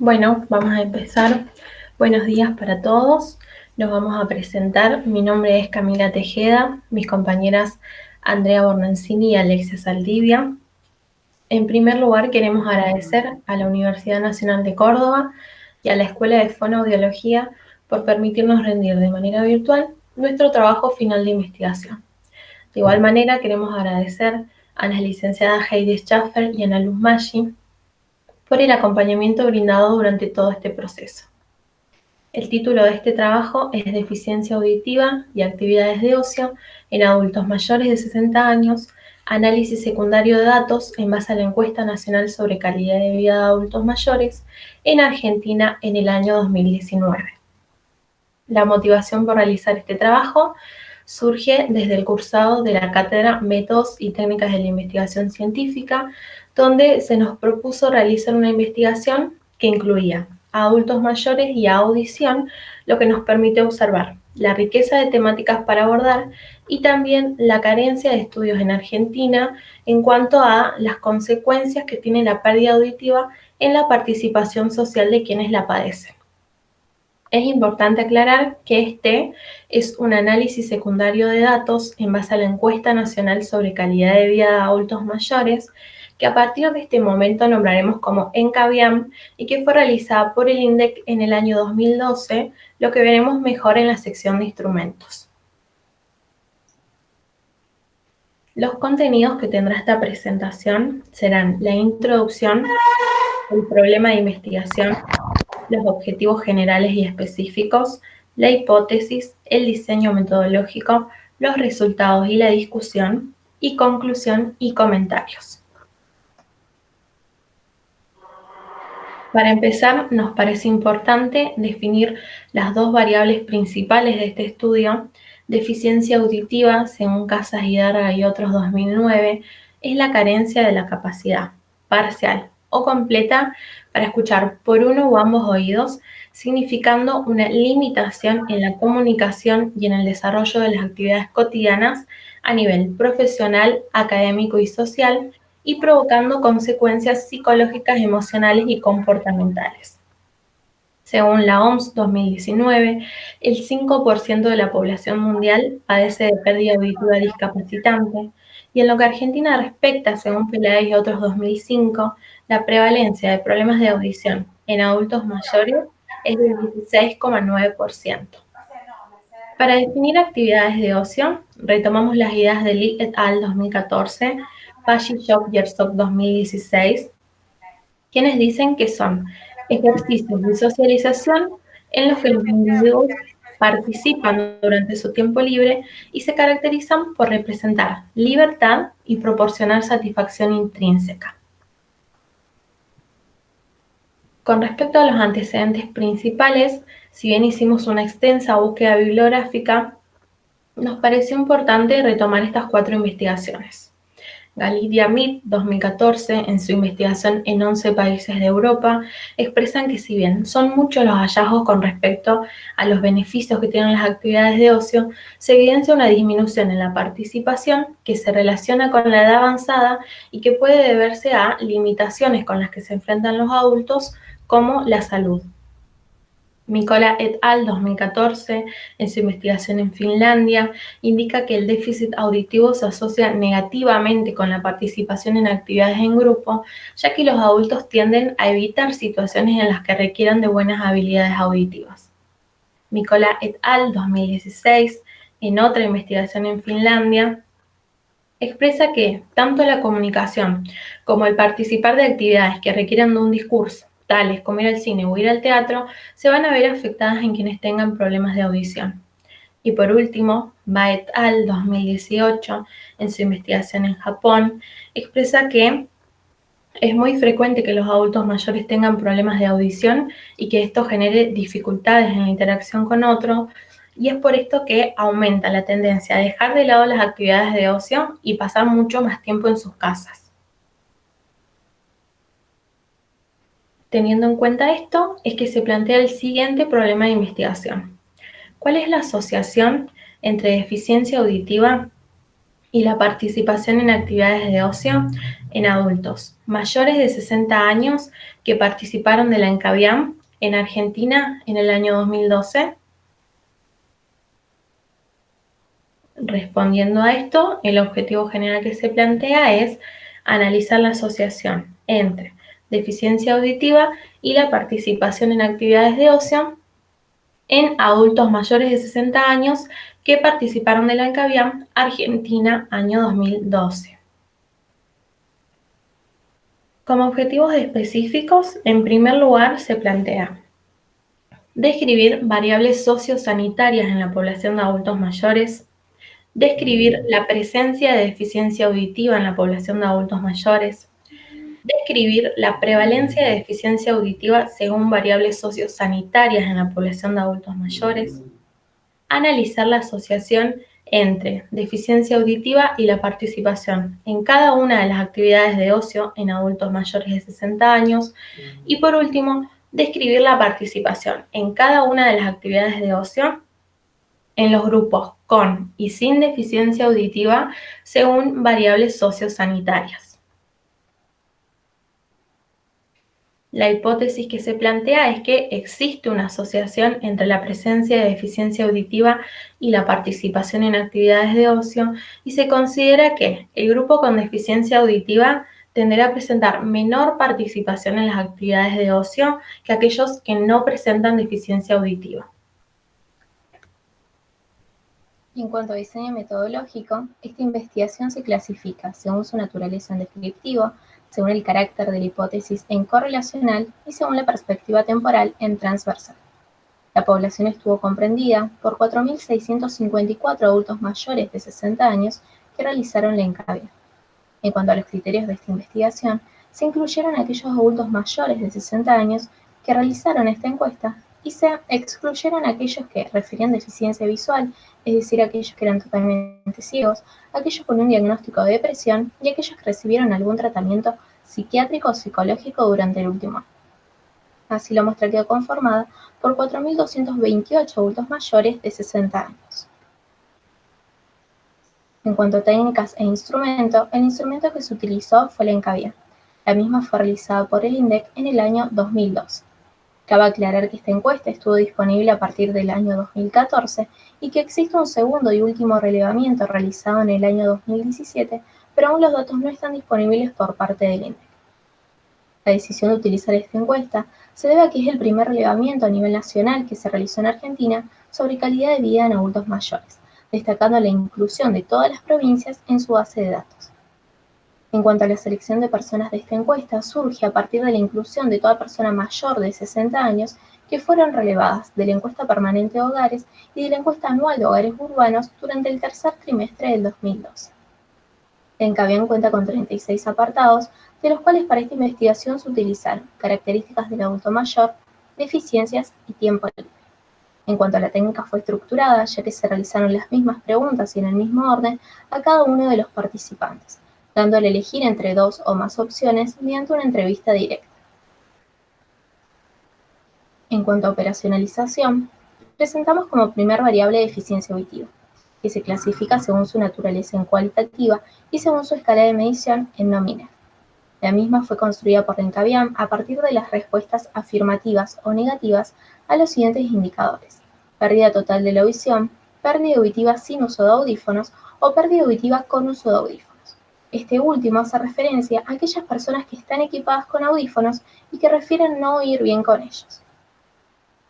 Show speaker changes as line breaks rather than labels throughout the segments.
Bueno, vamos a empezar. Buenos días para todos. Nos vamos a presentar. Mi nombre es Camila Tejeda, mis compañeras Andrea Bornancini y Alexia Saldivia. En primer lugar, queremos agradecer a la Universidad Nacional de Córdoba y a la Escuela de Fonoaudiología por permitirnos rendir de manera virtual nuestro trabajo final de investigación. De igual manera, queremos agradecer a las licenciadas Heidi Schaffer y Ana Luz Maggi por el acompañamiento brindado durante todo este proceso. El título de este trabajo es Deficiencia auditiva y actividades de ocio en adultos mayores de 60 años, análisis secundario de datos en base a la encuesta nacional sobre calidad de vida de adultos mayores en Argentina en el año 2019. La motivación por realizar este trabajo surge desde el cursado de la cátedra Métodos y Técnicas de la Investigación Científica, donde se nos propuso realizar una investigación que incluía a adultos mayores y a audición, lo que nos permite observar la riqueza de temáticas para abordar y también la carencia de estudios en Argentina en cuanto a las consecuencias que tiene la pérdida auditiva en la participación social de quienes la padecen. Es importante aclarar que este es un análisis secundario de datos en base a la encuesta nacional sobre calidad de vida de adultos mayores, que a partir de este momento nombraremos como ENCAVIAM y que fue realizada por el INDEC en el año 2012, lo que veremos mejor en la sección de instrumentos. Los contenidos que tendrá esta presentación serán la introducción, el problema de investigación, los objetivos generales y específicos, la hipótesis, el diseño metodológico, los resultados y la discusión, y conclusión y comentarios. Para empezar, nos parece importante definir las dos variables principales de este estudio. Deficiencia auditiva, según Casas Darga y otros 2009, es la carencia de la capacidad parcial o completa para escuchar por uno o ambos oídos, significando una limitación en la comunicación y en el desarrollo de las actividades cotidianas a nivel profesional, académico y social, y provocando consecuencias psicológicas, emocionales y comportamentales. Según la OMS 2019, el 5% de la población mundial padece de pérdida auditiva discapacitante y en lo que Argentina respecta, según Peláez y otros 2005, la prevalencia de problemas de audición en adultos mayores es del 16,9%. Para definir actividades de ocio, retomamos las ideas de Lee et al. 2014 Fashion Shop Yearstock 2016, quienes dicen que son ejercicios de socialización en los que los individuos participan durante su tiempo libre y se caracterizan por representar libertad y proporcionar satisfacción intrínseca. Con respecto a los antecedentes principales, si bien hicimos una extensa búsqueda bibliográfica, nos pareció importante retomar estas cuatro investigaciones. Galidia Mead, 2014, en su investigación en 11 países de Europa, expresan que si bien son muchos los hallazgos con respecto a los beneficios que tienen las actividades de ocio, se evidencia una disminución en la participación que se relaciona con la edad avanzada y que puede deberse a limitaciones con las que se enfrentan los adultos como la salud. Mikola et al. 2014, en su investigación en Finlandia, indica que el déficit auditivo se asocia negativamente con la participación en actividades en grupo, ya que los adultos tienden a evitar situaciones en las que requieran de buenas habilidades auditivas. Mikola et al. 2016, en otra investigación en Finlandia, expresa que tanto la comunicación como el participar de actividades que requieran de un discurso tales como ir al cine o ir al teatro, se van a ver afectadas en quienes tengan problemas de audición. Y por último, Baet al 2018, en su investigación en Japón, expresa que es muy frecuente que los adultos mayores tengan problemas de audición y que esto genere dificultades en la interacción con otros, y es por esto que aumenta la tendencia a dejar de lado las actividades de ocio y pasar mucho más tiempo en sus casas. Teniendo en cuenta esto, es que se plantea el siguiente problema de investigación. ¿Cuál es la asociación entre deficiencia auditiva y la participación en actividades de ocio en adultos mayores de 60 años que participaron de la ENCAVIAM en Argentina en el año 2012? Respondiendo a esto, el objetivo general que se plantea es analizar la asociación entre deficiencia auditiva y la participación en actividades de ocio en adultos mayores de 60 años que participaron de la ENCAVIAM Argentina año 2012. Como objetivos específicos, en primer lugar se plantea describir variables sociosanitarias en la población de adultos mayores, describir la presencia de deficiencia auditiva en la población de adultos mayores, describir la prevalencia de deficiencia auditiva según variables sociosanitarias en la población de adultos mayores, analizar la asociación entre deficiencia auditiva y la participación en cada una de las actividades de ocio en adultos mayores de 60 años y por último, describir la participación en cada una de las actividades de ocio en los grupos con y sin deficiencia auditiva según variables sociosanitarias. La hipótesis que se plantea es que existe una asociación entre la presencia de deficiencia auditiva y la participación en actividades de ocio y se considera que el grupo con deficiencia auditiva tenderá a presentar menor participación en las actividades de ocio que aquellos que no presentan deficiencia auditiva.
En cuanto a diseño metodológico, esta investigación se clasifica según su naturaleza en descriptivo, según el carácter de la hipótesis en correlacional y según la perspectiva temporal en transversal. La población estuvo comprendida por 4.654 adultos mayores de 60 años que realizaron la encabia. En cuanto a los criterios de esta investigación, se incluyeron aquellos adultos mayores de 60 años que realizaron esta encuesta y se excluyeron aquellos que referían deficiencia visual, es decir, aquellos que eran totalmente ciegos, aquellos con un diagnóstico de depresión y aquellos que recibieron algún tratamiento psiquiátrico o psicológico durante el último año. Así la muestra quedó conformada por 4.228 adultos mayores de 60 años. En cuanto a técnicas e instrumento, el instrumento que se utilizó fue la encabia. La misma fue realizada por el INDEC en el año 2012. Cabe aclarar que esta encuesta estuvo disponible a partir del año 2014 y que existe un segundo y último relevamiento realizado en el año 2017, pero aún los datos no están disponibles por parte del INDEC. La decisión de utilizar esta encuesta se debe a que es el primer relevamiento a nivel nacional que se realizó en Argentina sobre calidad de vida en adultos mayores, destacando la inclusión de todas las provincias en su base de datos. En cuanto a la selección de personas de esta encuesta, surge a partir de la inclusión de toda persona mayor de 60 años que fueron relevadas de la encuesta permanente de hogares y de la encuesta anual de hogares urbanos durante el tercer trimestre del 2012. Encabian cuenta con 36 apartados, de los cuales para esta investigación se utilizaron características del adulto mayor, deficiencias y tiempo libre. En cuanto a la técnica fue estructurada, ya que se realizaron las mismas preguntas y en el mismo orden a cada uno de los participantes dándole elegir entre dos o más opciones mediante una entrevista directa. En cuanto a operacionalización, presentamos como primer variable eficiencia auditiva, que se clasifica según su naturaleza en cualitativa y según su escala de medición en nominal. La misma fue construida por Rencaviam a partir de las respuestas afirmativas o negativas a los siguientes indicadores. Pérdida total de la audición, pérdida auditiva sin uso de audífonos o pérdida auditiva con uso de audífonos. Este último hace referencia a aquellas personas que están equipadas con audífonos y que refieren no oír bien con ellos.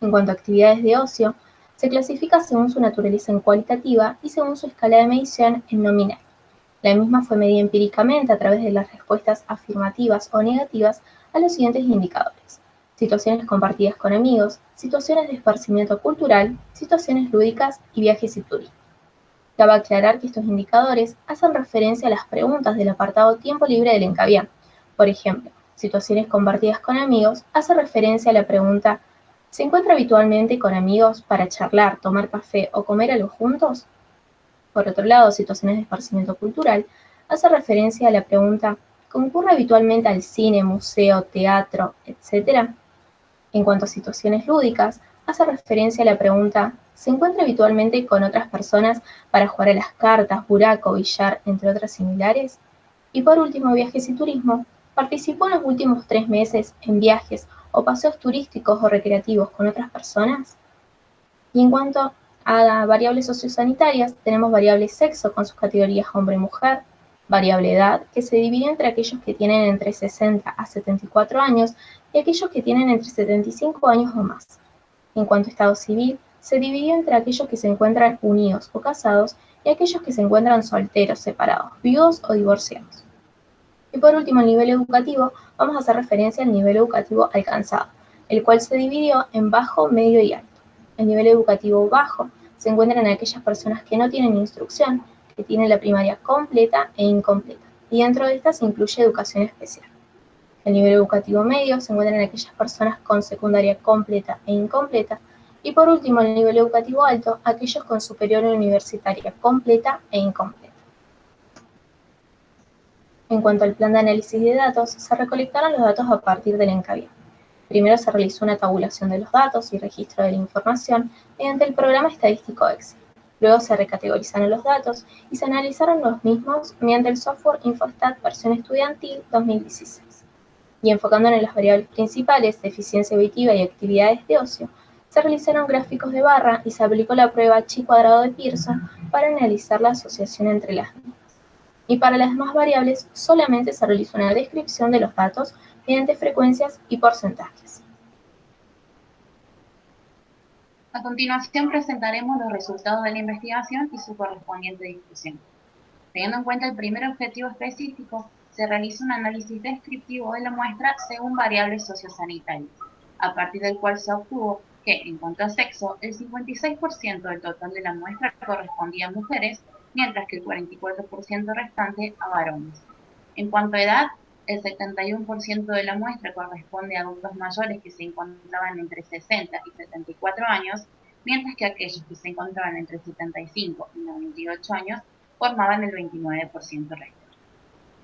En cuanto a actividades de ocio, se clasifica según su naturaleza en cualitativa y según su escala de medición en nominal. La misma fue medida empíricamente a través de las respuestas afirmativas o negativas a los siguientes indicadores. Situaciones compartidas con amigos, situaciones de esparcimiento cultural, situaciones lúdicas y viajes y turismo. Cabe aclarar que estos indicadores hacen referencia a las preguntas del apartado tiempo libre del encabián. Por ejemplo, situaciones compartidas con amigos hace referencia a la pregunta ¿Se encuentra habitualmente con amigos para charlar, tomar café o comer algo juntos? Por otro lado, situaciones de esparcimiento cultural hace referencia a la pregunta ¿concurre habitualmente al cine, museo, teatro, etcétera? En cuanto a situaciones lúdicas, hace referencia a la pregunta se encuentra habitualmente con otras personas para jugar a las cartas, buraco, billar, entre otras similares. Y por último, viajes y turismo. ¿Participó en los últimos tres meses en viajes o paseos turísticos o recreativos con otras personas? Y en cuanto a variables sociosanitarias, tenemos variable sexo con sus categorías hombre y mujer, variable edad, que se divide entre aquellos que tienen entre 60 a 74 años y aquellos que tienen entre 75 años o más. En cuanto a estado civil, se divide entre aquellos que se encuentran unidos o casados y aquellos que se encuentran solteros, separados, viudos o divorciados. Y por último, el nivel educativo, vamos a hacer referencia al nivel educativo alcanzado, el cual se dividió en bajo, medio y alto. El nivel educativo bajo se encuentra en aquellas personas que no tienen instrucción, que tienen la primaria completa e incompleta, y dentro de estas se incluye educación especial. El nivel educativo medio se encuentra en aquellas personas con secundaria completa e incompleta, y por último, el nivel educativo alto, aquellos con superior universitaria completa e incompleta. En cuanto al plan de análisis de datos, se recolectaron los datos a partir del encabezado. Primero se realizó una tabulación de los datos y registro de la información mediante el programa estadístico Excel. Luego se recategorizaron los datos y se analizaron los mismos mediante el software Infostat versión estudiantil 2016. Y enfocándonos en las variables principales de eficiencia auditiva y actividades de ocio, se realizaron gráficos de barra y se aplicó la prueba chi cuadrado de Pearson para analizar la asociación entre las mismas. Y para las demás variables solamente se realizó una descripción de los datos mediante frecuencias y porcentajes.
A continuación presentaremos los resultados de la investigación y su correspondiente discusión. Teniendo en cuenta el primer objetivo específico, se realiza un análisis descriptivo de la muestra según variables sociosanitarias, a partir del cual se obtuvo que, en cuanto a sexo, el 56% del total de la muestra correspondía a mujeres, mientras que el 44% restante a varones. En cuanto a edad, el 71% de la muestra corresponde a adultos mayores que se encontraban entre 60 y 74 años, mientras que aquellos que se encontraban entre 75 y 98 años formaban el 29% resto.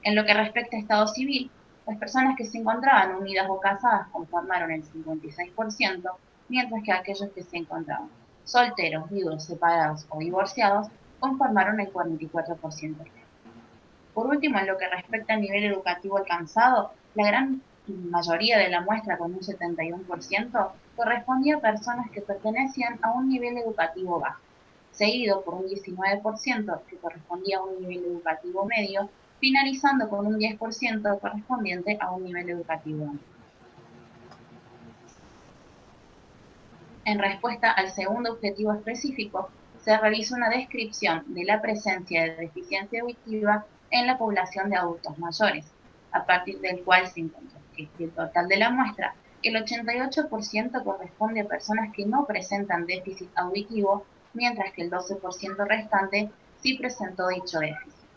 En lo que respecta a estado civil, las personas que se encontraban unidas o casadas conformaron el 56%, mientras que aquellos que se encontraban solteros, viudos, separados o divorciados conformaron el 44% resto. Por último, en lo que respecta al nivel educativo alcanzado, la gran mayoría de la muestra, con un 71%, correspondía a personas que pertenecían a un nivel educativo bajo, seguido por un 19% que correspondía a un nivel educativo medio, finalizando con un 10% correspondiente a un nivel educativo alto. En respuesta al segundo objetivo específico, se realiza una descripción de la presencia de deficiencia auditiva en la población de adultos mayores, a partir del cual se encontró que el total de la muestra, el 88% corresponde a personas que no presentan déficit auditivo, mientras que el 12% restante sí presentó dicho déficit,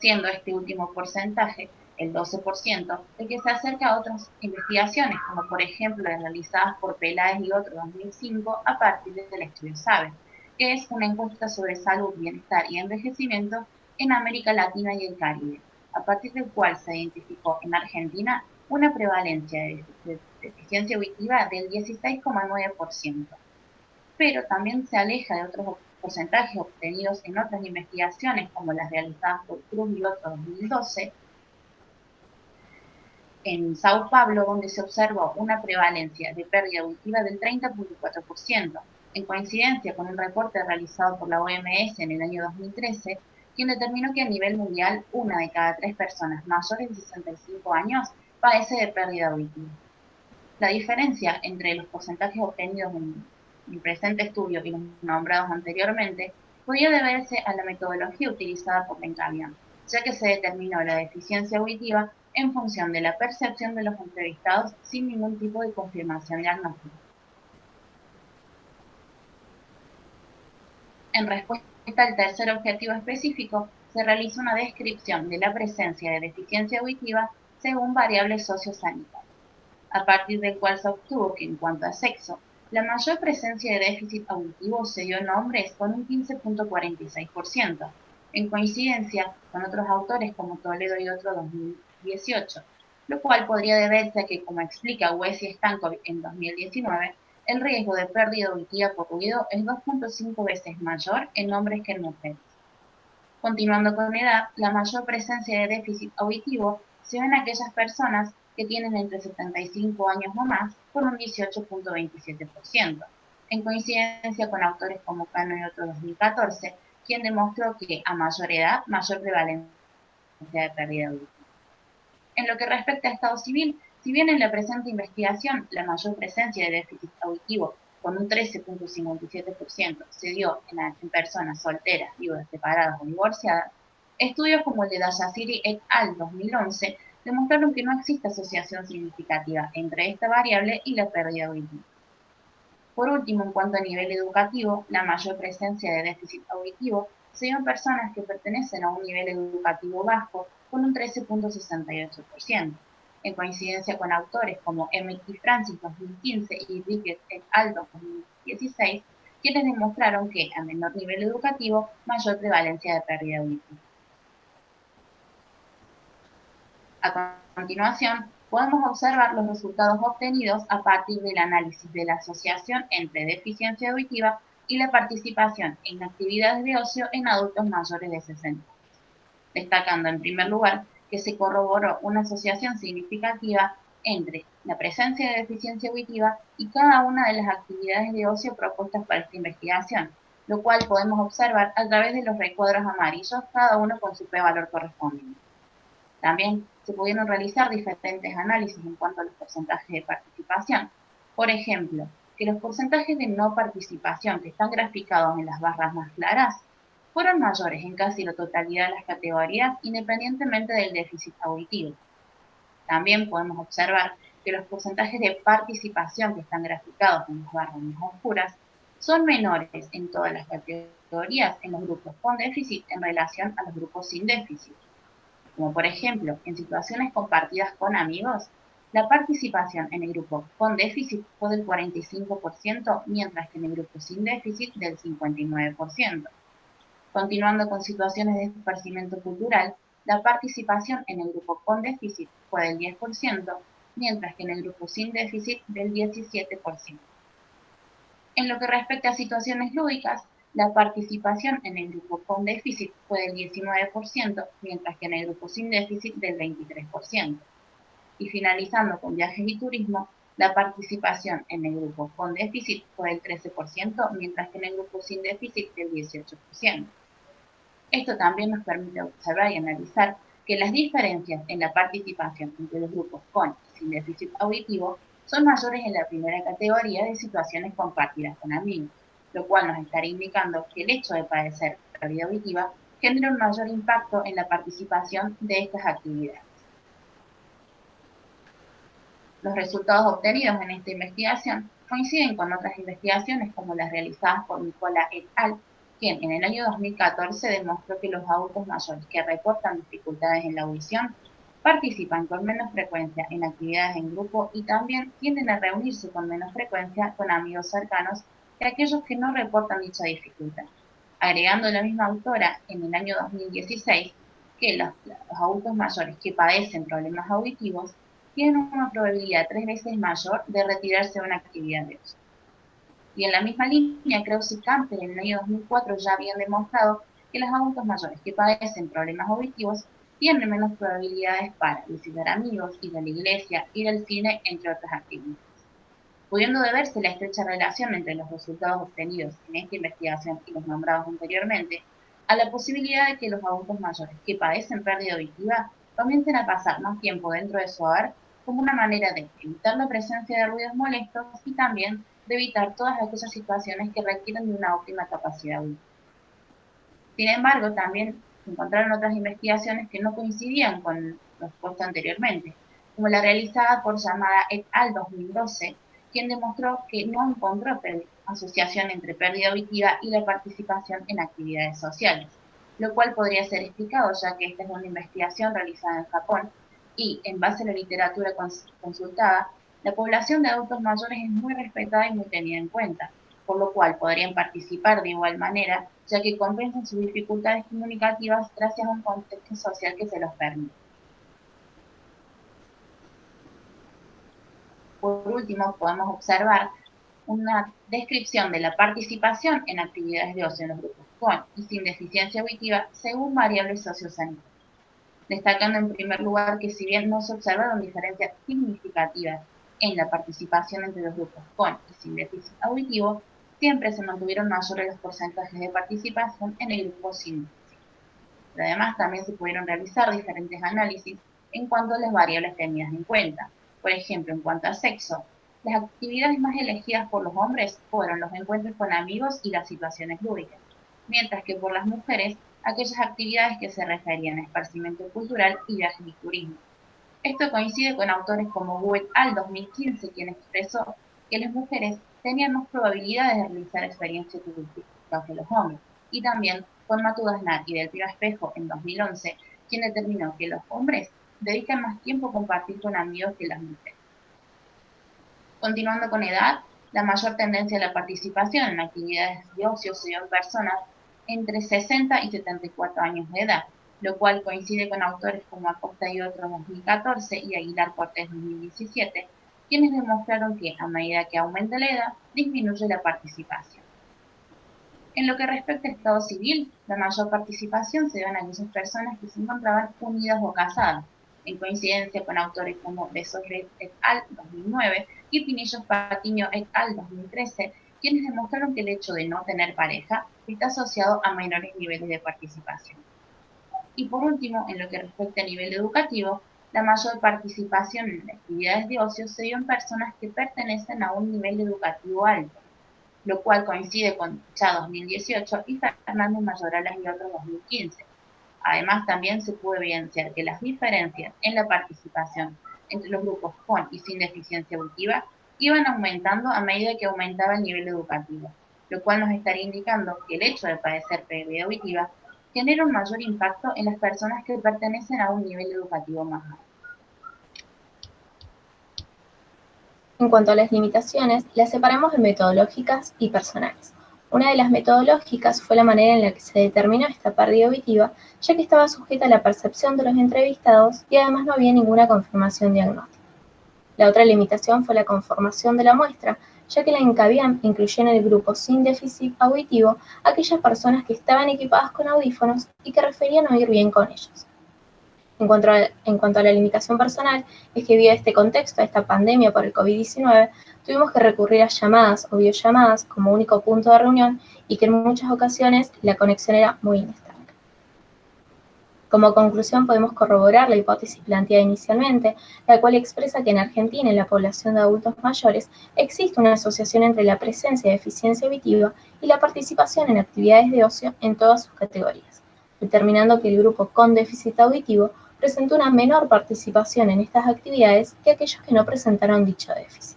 siendo este último porcentaje, el 12%, el que se acerca a otras investigaciones, como por ejemplo las realizadas por Peláez y otro 2005 a partir del estudio SABE, que es una encuesta sobre salud, bienestar y envejecimiento en América Latina y el Caribe, a partir del cual se identificó en Argentina una prevalencia de deficiencia auditiva del 16,9%, pero también se aleja de otros porcentajes obtenidos en otras investigaciones como las realizadas por Cruz y otro 2012, en Sao Paulo, donde se observó una prevalencia de pérdida auditiva del 30.4%, en coincidencia con un reporte realizado por la OMS en el año 2013, quien determinó que a nivel mundial una de cada tres personas mayores de 65 años padece de pérdida auditiva. La diferencia entre los porcentajes obtenidos en el presente estudio y los nombrados anteriormente podía deberse a la metodología utilizada por Bencavian, ya que se determinó la deficiencia auditiva en función de la percepción de los entrevistados sin ningún tipo de confirmación diagnóstica. En respuesta el tercer objetivo específico, se realiza una descripción de la presencia de deficiencia auditiva según variables sociosanitarias, a partir del cual se obtuvo que en cuanto a sexo, la mayor presencia de déficit auditivo se dio en hombres con un 15.46%, en coincidencia con otros autores como Toledo y otro 2018, lo cual podría deberse a que, como explica Wes y Stankovic en 2019, el riesgo de pérdida auditiva por ruido es 2.5 veces mayor en hombres que en mujeres. Continuando con edad, la mayor presencia de déficit auditivo se ve en aquellas personas que tienen entre 75 años o más, por un 18.27%, en coincidencia con autores como Cano y otro 2014, quien demostró que a mayor edad, mayor prevalencia de pérdida auditiva. En lo que respecta a estado civil, si bien en la presente investigación la mayor presencia de déficit auditivo con un 13.57% se dio en, personas solteras, viudas, separadas o divorciadas, estudios como el de Dayasiri et al. 2011 demostraron que no existe asociación significativa entre esta variable y la pérdida auditiva. Por último, en cuanto a nivel educativo, la mayor presencia de déficit auditivo se dio en personas que pertenecen a un nivel educativo bajo con un 13.68% en coincidencia con autores como Emmett Francis 2015 y Ricketts et al. 2016, quienes demostraron que a menor nivel educativo, mayor prevalencia de pérdida auditiva. A continuación, podemos observar los resultados obtenidos a partir del análisis de la asociación entre deficiencia auditiva y la participación en actividades de ocio en adultos mayores de 60 destacando en primer lugar que se corroboró una asociación significativa entre la presencia de deficiencia auditiva y cada una de las actividades de ocio propuestas para esta investigación, lo cual podemos observar a través de los recuadros amarillos, cada uno con su p-valor correspondiente. También se pudieron realizar diferentes análisis en cuanto a los porcentajes de participación. Por ejemplo, que los porcentajes de no participación que están graficados en las barras más claras fueron mayores en casi la totalidad de las categorías independientemente del déficit auditivo. También podemos observar que los porcentajes de participación que están graficados en las barras más oscuras son menores en todas las categorías en los grupos con déficit en relación a los grupos sin déficit. Como por ejemplo, en situaciones compartidas con amigos, la participación en el grupo con déficit fue del 45%, mientras que en el grupo sin déficit del 59%. Continuando con situaciones de esparcimiento cultural, la participación en el grupo con déficit fue del 10%, mientras que en el grupo sin déficit del 17%. En lo que respecta a situaciones lúdicas, la participación en el grupo con déficit fue del 19%, mientras que en el grupo sin déficit del 23%. Y finalizando con viajes y turismo, la participación en el grupo con déficit fue del 13%, mientras que en el grupo sin déficit del 18%. Esto también nos permite observar y analizar que las diferencias en la participación entre los grupos con y sin déficit auditivo son mayores en la primera categoría de situaciones compartidas con amigos, lo cual nos estaría indicando que el hecho de padecer pérdida auditiva genera un mayor impacto en la participación de estas actividades. Los resultados obtenidos en esta investigación coinciden con otras investigaciones como las realizadas por Nicola et al quien en el año 2014 demostró que los adultos mayores que reportan dificultades en la audición participan con menos frecuencia en actividades en grupo y también tienden a reunirse con menos frecuencia con amigos cercanos que aquellos que no reportan dicha dificultad. Agregando la misma autora en el año 2016 que los, los adultos mayores que padecen problemas auditivos tienen una probabilidad tres veces mayor de retirarse de una actividad de uso. Y en la misma línea, Krause y Camper en el año 2004 ya habían demostrado que los adultos mayores que padecen problemas auditivos tienen menos probabilidades para visitar amigos, ir a la iglesia, ir al cine, entre otras actividades. Pudiendo deberse la estrecha relación entre los resultados obtenidos en esta investigación y los nombrados anteriormente, a la posibilidad de que los adultos mayores que padecen pérdida auditiva comiencen a pasar más tiempo dentro de su hogar como una manera de evitar la presencia de ruidos molestos y también de evitar todas aquellas situaciones que requieren de una óptima capacidad. Sin embargo, también encontraron otras investigaciones que no coincidían con los puestos anteriormente, como la realizada por llamada et al. 2012, quien demostró que no encontró asociación entre pérdida auditiva y la participación en actividades sociales, lo cual podría ser explicado ya que esta es una investigación realizada en Japón y, en base a la literatura consultada, la población de adultos mayores es muy respetada y muy tenida en cuenta, por lo cual podrían participar de igual manera, ya que compensan sus dificultades comunicativas gracias a un contexto social que se los permite. Por último, podemos observar una descripción de la participación en actividades de ocio en los grupos con y sin deficiencia auditiva según variables sociosanitarias, destacando en primer lugar que si bien no se observaron diferencias significativas en la participación entre los grupos con y sin déficit auditivo, siempre se mantuvieron mayores los porcentajes de participación en el grupo sin déficit. además también se pudieron realizar diferentes análisis en cuanto a las variables tenidas en cuenta. Por ejemplo, en cuanto a sexo, las actividades más elegidas por los hombres fueron los encuentros con amigos y las situaciones lúdicas, mientras que por las mujeres, aquellas actividades que se referían a esparcimiento cultural y viajes y turismo. Esto coincide con autores como Wu al 2015, quien expresó que las mujeres tenían más probabilidades de realizar experiencias turísticas que los hombres, y también con Matudasnar y del Piro Espejo en 2011, quien determinó que los hombres dedican más tiempo a compartir con amigos que las mujeres. Continuando con edad, la mayor tendencia a la participación en actividades de ocio se dio en personas entre 60 y 74 años de edad, lo cual coincide con autores como Acosta y otros 2014 y Aguilar Cortés 2017, quienes demostraron que a medida que aumenta la edad, disminuye la participación. En lo que respecta al estado civil, la mayor participación se dio en aquellas personas que se encontraban unidas o casadas, en coincidencia con autores como Besos et al. 2009 y Pinillos Patiño et al. 2013, quienes demostraron que el hecho de no tener pareja está asociado a menores niveles de participación. Y por último, en lo que respecta al nivel educativo, la mayor participación en actividades de ocio se dio en personas que pertenecen a un nivel educativo alto, lo cual coincide con Cha 2018 y Fernando Mayoralas y otros 2015. Además, también se pudo evidenciar que las diferencias en la participación entre los grupos con y sin deficiencia auditiva iban aumentando a medida que aumentaba el nivel educativo, lo cual nos estaría indicando que el hecho de padecer pérdida auditiva genera un mayor impacto en las personas que pertenecen a un nivel educativo más alto.
En cuanto a las limitaciones, las separamos en metodológicas y personales. Una de las metodológicas fue la manera en la que se determinó esta pérdida auditiva, ya que estaba sujeta a la percepción de los entrevistados y además no había ninguna confirmación diagnóstica. La otra limitación fue la conformación de la muestra, ya que la encabían incluyó en el grupo sin déficit auditivo aquellas personas que estaban equipadas con audífonos y que referían oír bien con ellos. En cuanto, a, en cuanto a la limitación personal, es que debido a este contexto, a esta pandemia por el COVID-19, tuvimos que recurrir a llamadas o videollamadas como único punto de reunión y que en muchas ocasiones la conexión era muy inestable. Como conclusión podemos corroborar la hipótesis planteada inicialmente, la cual expresa que en Argentina, en la población de adultos mayores, existe una asociación entre la presencia de eficiencia auditiva y la participación en actividades de ocio en todas sus categorías, determinando que el grupo con déficit auditivo presentó una menor participación en estas actividades que aquellos que no presentaron dicho déficit.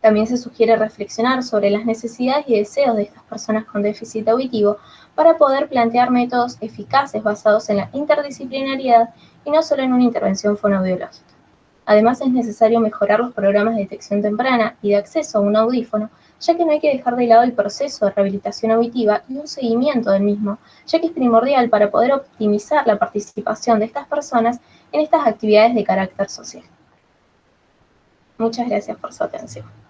También se sugiere reflexionar sobre las necesidades y deseos de estas personas con déficit auditivo para poder plantear métodos eficaces basados en la interdisciplinariedad y no solo en una intervención fonoaudiológica. Además, es necesario mejorar los programas de detección temprana y de acceso a un audífono, ya que no hay que dejar de lado el proceso de rehabilitación auditiva y un seguimiento del mismo, ya que es primordial para poder optimizar la participación de estas personas en estas actividades de carácter social. Muchas gracias por su atención.